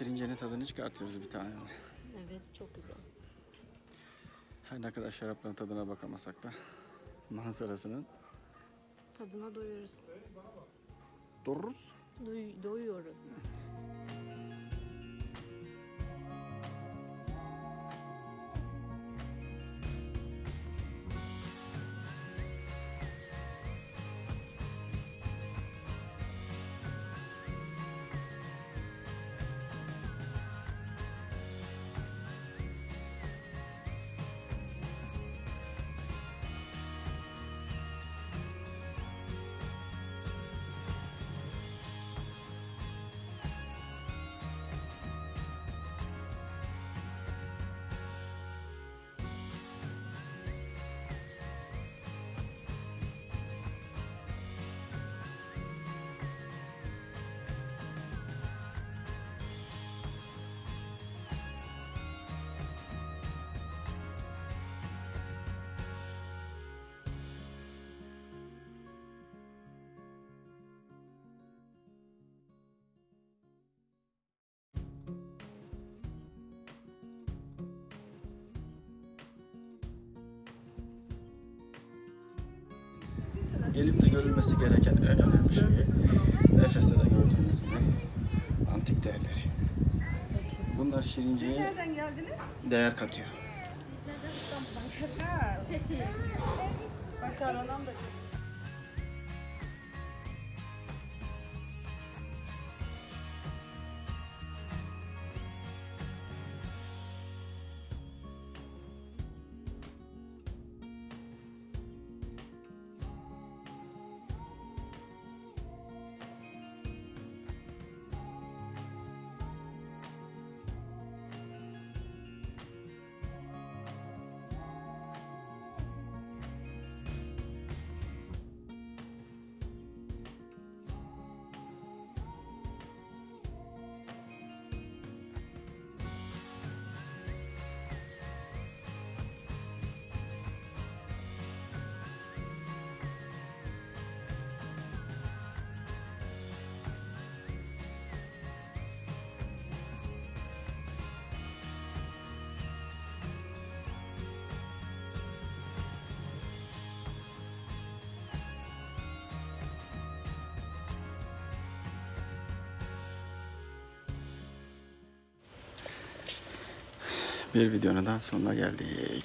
şirincenin tadını çıkartıyoruz bir tane. Evet çok güzel. Her ne kadar şarapların tadına bakamasak da manzarasının Tadına doyuyoruz. dururuz. Doy- doyuyoruz. Gelip de görülmesi gereken en önemli şey Efes'te de gördüğünüz gibi antik değerleri. Bunlar şirinceye Nereden geldiniz? değer katıyor. Ha, Bak Karanam da çok. Bir videonun daha sonuna geldik.